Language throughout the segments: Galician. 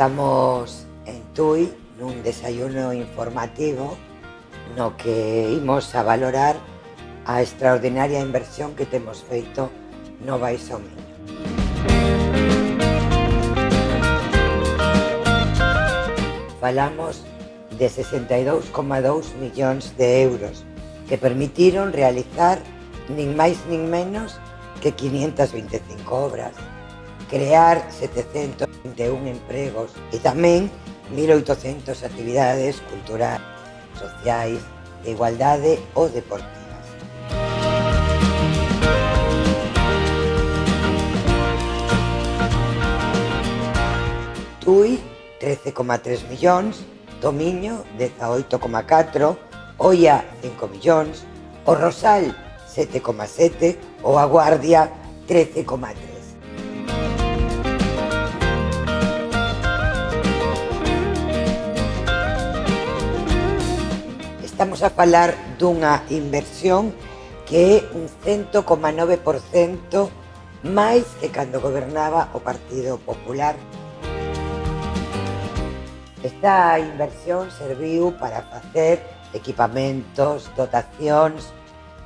Estamos en TUI nun desayuno informativo no que imos a valorar a extraordinaria inversión que temos feito no Baixo Miño. Falamos de 62,2 millóns de euros que permitiron realizar nin máis nin menos que 525 obras, crear 700 21 empregos e tamén 1.800 actividades culturais, sociais, de igualdade ou deportivas. Tui, 13,3 millóns, Tomiño, 18,4, Oia, 5 millóns, O Rosal, 7,7, ou A Guardia, 13,3. Estamos a falar dunha inversión que é un 100,9% máis que cando gobernaba o Partido Popular. Esta inversión serviu para facer equipamentos, dotacións,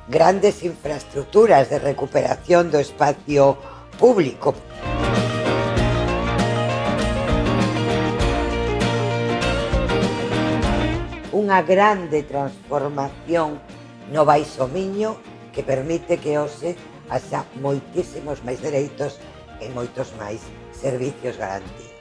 grandes infraestructuras de recuperación do espacio público. unha grande transformación no Baixo Miño que permite que hoxe haxa moitísimos máis dereitos e moitos máis servicios garantidos.